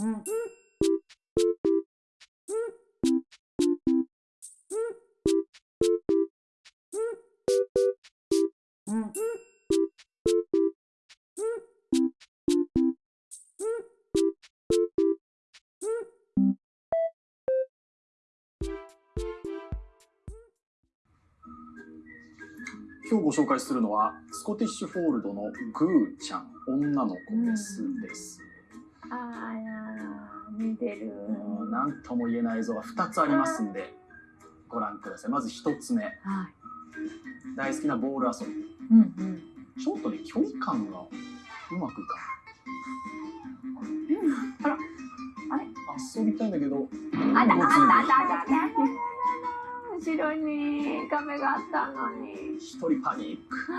Mm-hmm. 今日ご紹介するのはスコティッシュフォールドのグーちゃん女の子ですです。あら、似てる。何とも言えない映像が2つありますんでご覧ください。まず1つ目、はい。大好きなボール遊び。うんうん。ちょっとね距離感がうまくいかあら、ない。遊びたいんだけど、あだあだあだあだもうあだ。後ろに壁があったのに。一人パニック。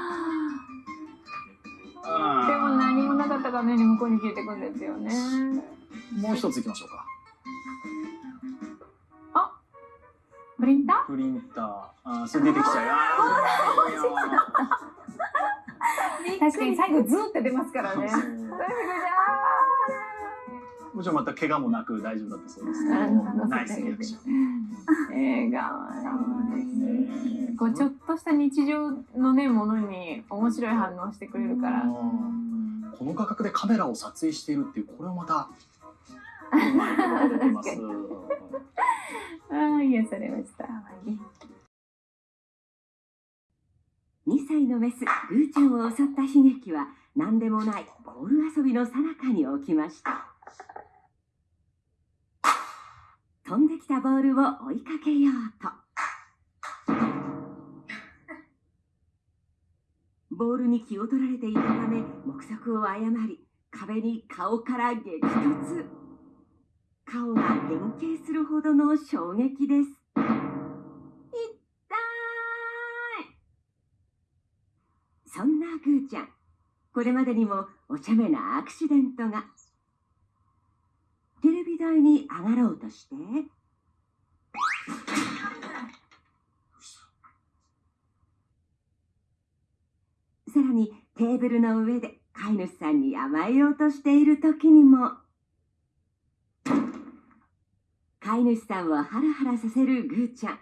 でも何もなかった画面に向こうに消えてくんですよね。もう一ついきましょうか。プリンタプリンター。あーそれ出てきちゃう。あーいいよー確かに最後ズーって出ますからね。もちろんまた怪我もなく大丈夫だったそうですけど、ナイスリアクション。映画はいいですね。こうちょっとした日常のねものに面白い反応してくれるから。この価格でカメラを撮影しているっていうこれをまた。ああ癒されました。2歳のメスグーちゃんを襲った悲劇は何でもないボール遊びの最中に起きました飛んできたボールを追いかけようと。ボールに気を取られていたため目測を誤り壁に顔から激突。顔が変形するほどの衝撃です。痛い。そんなグーちゃん、これまでにもお茶目なアクシデントが。台に上がろうとして、さらにテーブルの上で飼い主さんに甘えようとしている時にも、飼い主さんをハラハラさせるグーちゃん。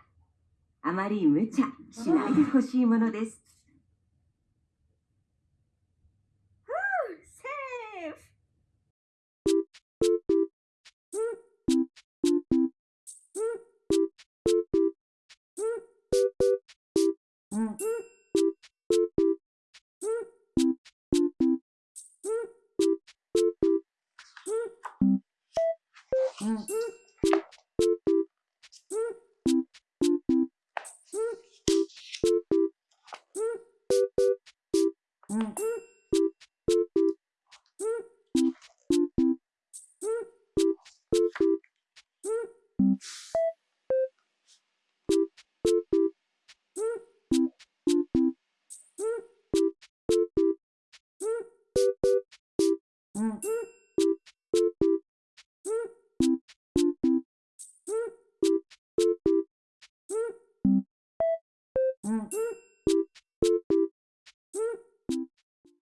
あまり無茶しないでほしいものです。うん。Mm-hmm.